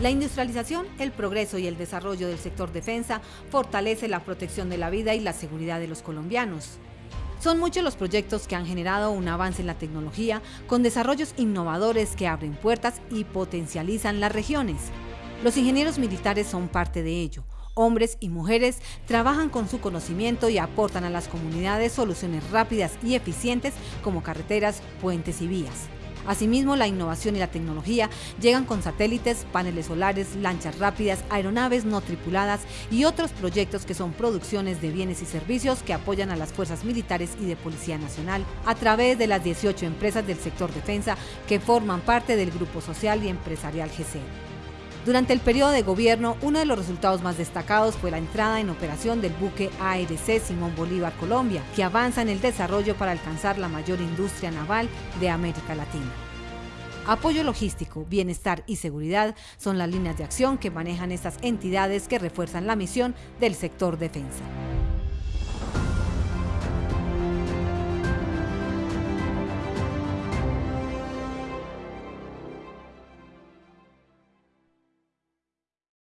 La industrialización, el progreso y el desarrollo del sector defensa fortalece la protección de la vida y la seguridad de los colombianos. Son muchos los proyectos que han generado un avance en la tecnología con desarrollos innovadores que abren puertas y potencializan las regiones. Los ingenieros militares son parte de ello. Hombres y mujeres trabajan con su conocimiento y aportan a las comunidades soluciones rápidas y eficientes como carreteras, puentes y vías. Asimismo, la innovación y la tecnología llegan con satélites, paneles solares, lanchas rápidas, aeronaves no tripuladas y otros proyectos que son producciones de bienes y servicios que apoyan a las fuerzas militares y de Policía Nacional a través de las 18 empresas del sector defensa que forman parte del Grupo Social y Empresarial GC. Durante el periodo de gobierno, uno de los resultados más destacados fue la entrada en operación del buque ARC Simón Bolívar Colombia, que avanza en el desarrollo para alcanzar la mayor industria naval de América Latina. Apoyo logístico, bienestar y seguridad son las líneas de acción que manejan estas entidades que refuerzan la misión del sector defensa.